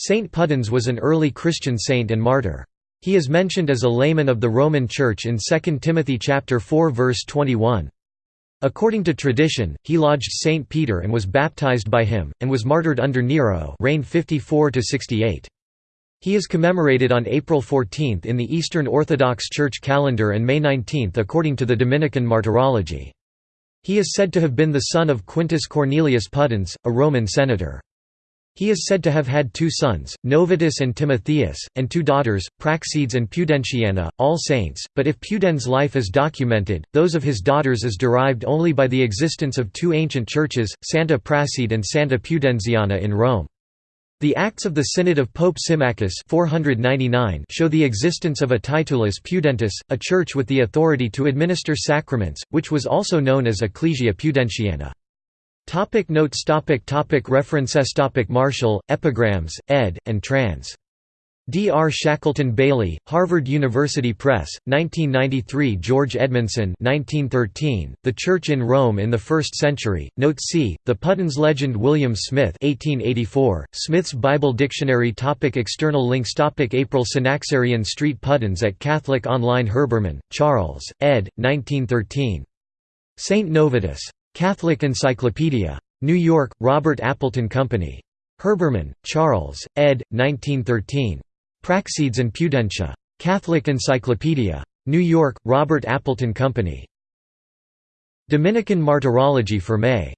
Saint Pudens was an early Christian saint and martyr. He is mentioned as a layman of the Roman Church in 2 Timothy chapter 4 verse 21. According to tradition, he lodged Saint Peter and was baptized by him, and was martyred under Nero reigned 54 68. He is commemorated on April 14 in the Eastern Orthodox Church calendar and May 19 according to the Dominican Martyrology. He is said to have been the son of Quintus Cornelius Pudens, a Roman senator. He is said to have had two sons, Novatus and Timotheus, and two daughters, Praxedes and Pudentiana, all saints, but if Pudens' life is documented, those of his daughters is derived only by the existence of two ancient churches, Santa Prassede and Santa Pudenziana in Rome. The Acts of the Synod of Pope Symmachus 499 show the existence of a Titulus Pudentis, a church with the authority to administer sacraments, which was also known as Ecclesia Pudentiana. Topic notes topic topic References topic Martial, Epigrams, ed., and trans. D. R. Shackleton Bailey, Harvard University Press, 1993 George Edmondson 1913, The Church in Rome in the First Century, Note C, The Pudens Legend William Smith 1884, Smith's Bible Dictionary topic External links topic April Synaxarion Street Pudens at Catholic Online Herbermann, Charles, ed. 1913. St. Novatus. Catholic Encyclopedia. New York, Robert Appleton Company. Herbermann, Charles, ed. 1913. Praxedes and Pudentia. Catholic Encyclopedia. New York, Robert Appleton Company. Dominican Martyrology for May